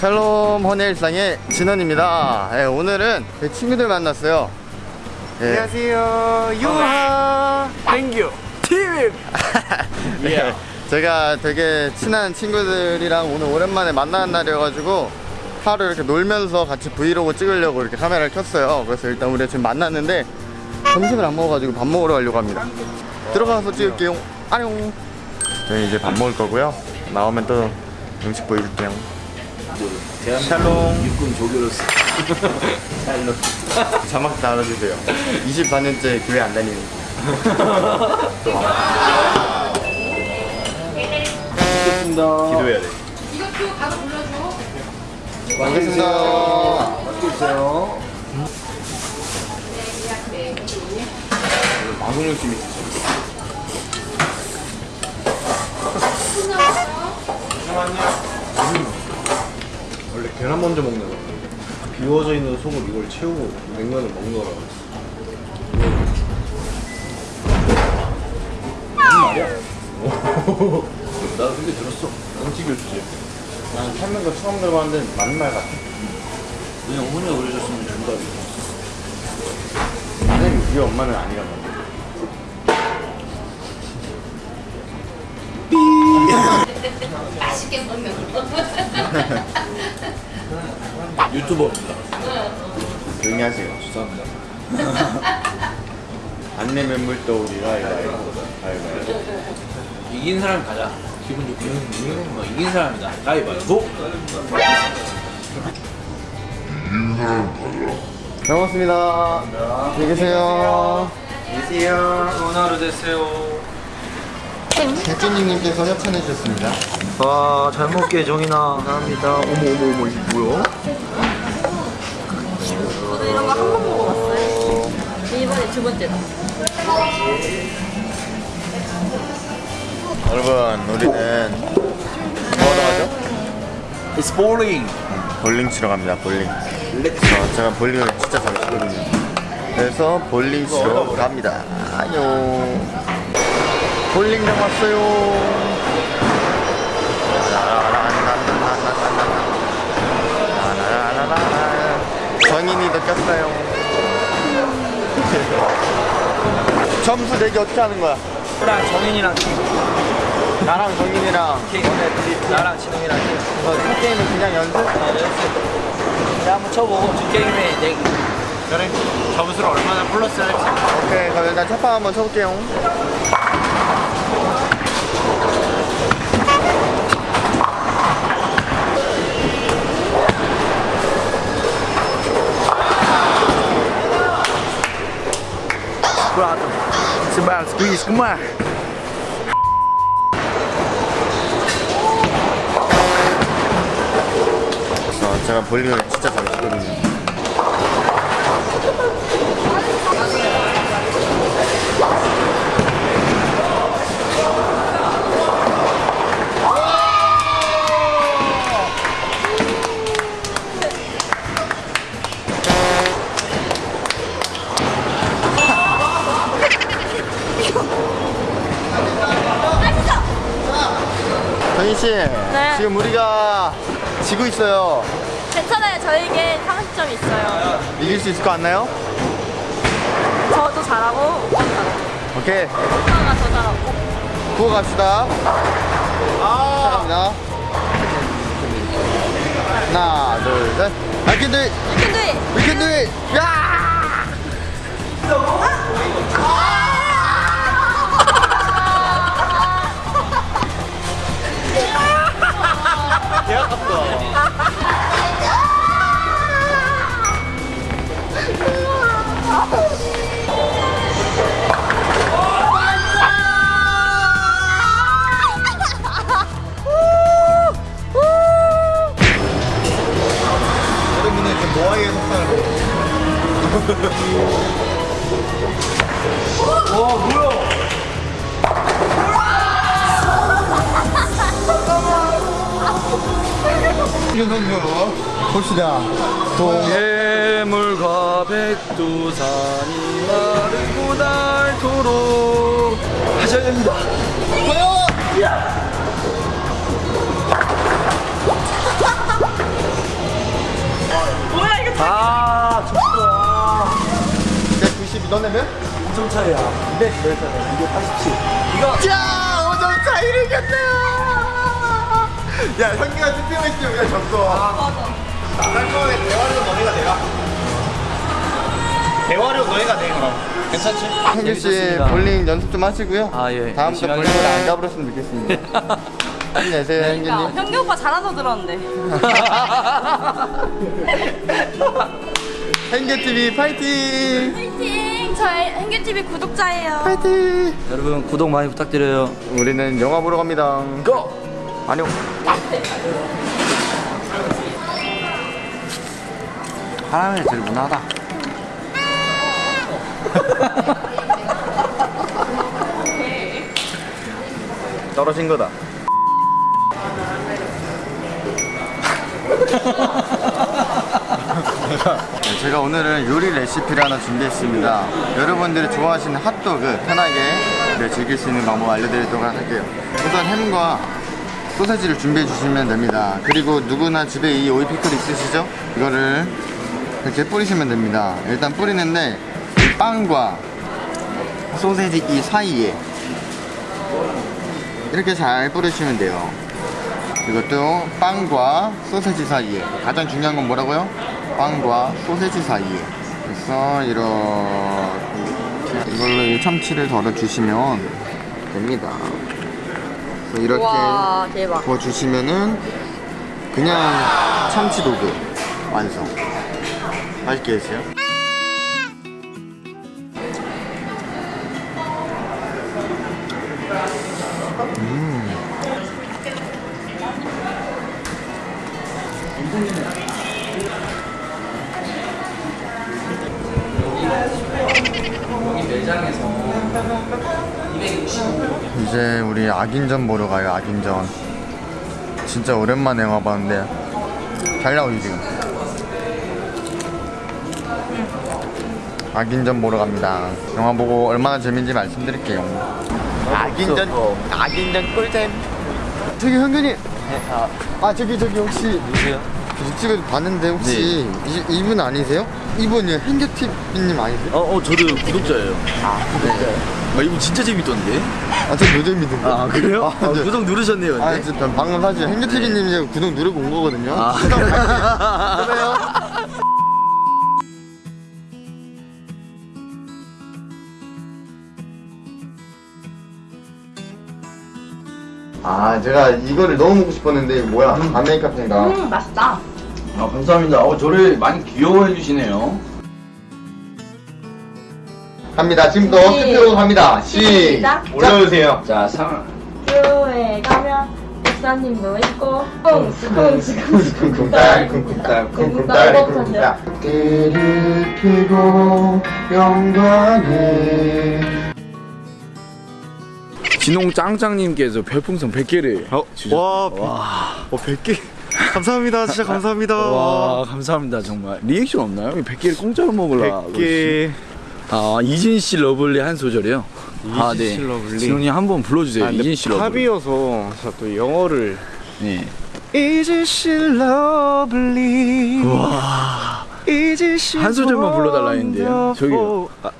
샬롬 헌일상의 진원입니다. 예, 오늘은 제 친구들 만났어요. 예. 안녕하세요 유하 땡큐 팀 예. 제가 되게 친한 친구들이랑 오늘 오랜만에 만나는 날이어가지고 하루 이렇게 놀면서 같이 브이로그 찍으려고 이렇게 카메라를 켰어요. 그래서 일단 우리 지금 만났는데 점심을 안 먹어가지고 밥 먹으러 가려고 합니다. 들어가서 찍을게요. 아룡. 저희 이제 밥 먹을 거고요. 나오면 또 음식 보여줄게요. 샬롬. 육군 조교로서 샬롬. 자막 달아주세요. 24년째 교회 안 다니는. 좋습니다 기도해야 돼. 이것도 가서 불러줘. 알겠습니다. 맛있게 드세요 방송 열심히 있으시죠. 원래 계란 먼저 먹는 거 비워져 있는 속을 이걸 채우고 냉면을 먹는 거라고 무슨 말이야? 나도 그게 들었어 음식 교수지. 난 살면서 처음 들어봤는데 맞는 말 같아. 그냥 어머니가 그러셨으면 정답이 나는 우리 엄마는 아니란 말이야. 맛있게 먹는 거. 유튜버입니다 조용히 하세요. 죄송합니다 안 내 면 물 떠오리라 이거 알고. 이긴 사람 가자. 기분 좋게. 어, 이긴 사람이다. 가위바위보. 잘 먹었습니다. 안녕히 계세요. 안녕하세요. 좋은 하루 되세요. 백준님께서 협찬해 주셨습니다. 와, 잘 먹게 정인아. 감사합니다. 어머, 어머, 어머, 이게 뭐야? 저도 이런 거 한 번 먹어봤어요. 이번에 두 번째다. 여러분, 우리는 뭐하러 가죠? It's bowling. 볼링 치러 갑니다. 볼링. 어, 제가 볼링을 진짜 잘 치거든요. 그래서 볼링 치러 갑니다. 아요. 볼링장 왔어요. 정인이 느꼈어요. 점수 내기 어떻게 하는 거야? 나랑 정인이랑 팀. 나랑 정인이랑. 팀 나랑 진웅이랑 팀. 게임은 그냥 연습? 어 연습. 자 한번 쳐보고 두 게임에 내기 그래. 점수를 얼마나 플러스 할지. 오케이. 그럼 일단 첫판 한번 쳐볼게요. 스발 스퀴즈 그만. 어, 제가 볼링을 진짜 잘 치거든요 정인씨 지금 우리가 지고 있어요. 괜찮아요. 저에게 30점 있어요. 이길 수 있을 것 같나요? 저도 잘하고 오빠도 잘하고 오케이. 오빠가 더 잘하고. 구워 갑시다. 시작합니다. 하나 둘 셋. I can do it We can do it 야! 여러 속상을 윤선교 봅시다 해물과 백두산이 마르고 닳도록 하셔야 됩니다. 아 졌어 192 너네면? 2점 차이야 200몇 차이야 287 이거 야 5점 차이를 이겼네요 야 현기가 투표했지 우리가 졌어 대화력 너네가 내가. 대화력 너네가 내 그럼. 괜찮지? 현규 씨 볼링 연습 좀 하시고요 아, 예. 다음부터 볼링을 안. 가버렸으면 좋겠습니다 힘내세요 야, 현규님 현기 오빠 잘한다 들었는데. 현규TV 파이팅 파이팅! 저희 현기TV 구독자예요. 파이팅! 여러분 구독 많이 부탁드려요. 우리는 영화 보러 갑니다. 고! 안녕. 사람이 제일 무난하다. 떨어진 거다. 네, 제가 오늘은 요리 레시피를 하나 준비했습니다. 여러분들이 좋아하시는 핫도그 편하게 네, 즐길 수 있는 방법 알려드리도록 할게요. 우선 햄과 소세지를 준비해 주시면 됩니다. 그리고 누구나 집에 이 오이 피클 있으시죠? 이거를 이렇게 뿌리시면 됩니다. 일단 뿌리는데 이 빵과 소세지 이 사이에 이렇게 잘 뿌리시면 돼요. 이것도 빵과 소세지 사이에 가장 중요한 건 뭐라고요? 빵과 소세지 사이에 그래서 이렇게 이걸로 이 참치를 덜어 주시면 됩니다. 이렇게 와 대박. 부어 주시면은 그냥 참치 도그 완성. 맛있게 드세요. 이제 우리 악인전 보러 가요 악인전. 진짜 오랜만에 영화 봤는데 잘 나오지 지금? 악인전 보러 갑니다. 영화 보고 얼마나 재밌는지 말씀드릴게요. 악인전 악인전 꿀잼. 저기 현균이. 아 저기 저기 혹시. 누구세요? 유튜브 봤는데 혹시 이, 이분 아니세요? 이분이 hengyTV님 아니세요? 어, 어, 저도 구독자예요. 아, 구독자요? 아, 이분 진짜 재밌던데? 아저 요즘이던데 아, 그래요? 아, 아, 네. 구독 누르셨네요, 아, 근데. 진짜 방금 사실 hengyTV님 제가 구독 누르고 온 거거든요. 아. 그래요? 아, 제가 이거를 너무 먹고 싶었는데 뭐야? 아메리카페인가? 음 맛있다. 아, 감사합니다. 어, 저를 많이 귀여워해 주시네요. 갑니다. 지금부터 시- 투표 갑니다. 시작. 시작. 올려주세요. 자, 상, 교회 가면 목사님도 있고 꽁스 꽁스 꽁스 쿵쿵딸 쿵쿵딸 쿵쿵딸 쿵쿵딸 때를 피고 영광에 진홍 짱짱님께서 별풍선 100개를 어, 주셨 와, 와. 어, 100개. 감사합니다. 진짜 감사합니다. 와, 감사합니다, 정말. 리액션 없나요? 100개를 공짜로 먹으려. 100개. 아, 이진 씨 러블리 한 소절이요? 아, 네. 씨 러블리. 진홍님 한번 불러주세요. 이진 씨 러블리. 팝이어서 또 영어를 네. Is she lovely? 와. 한 소절만 불러달라. 저기요. wonderful? 아,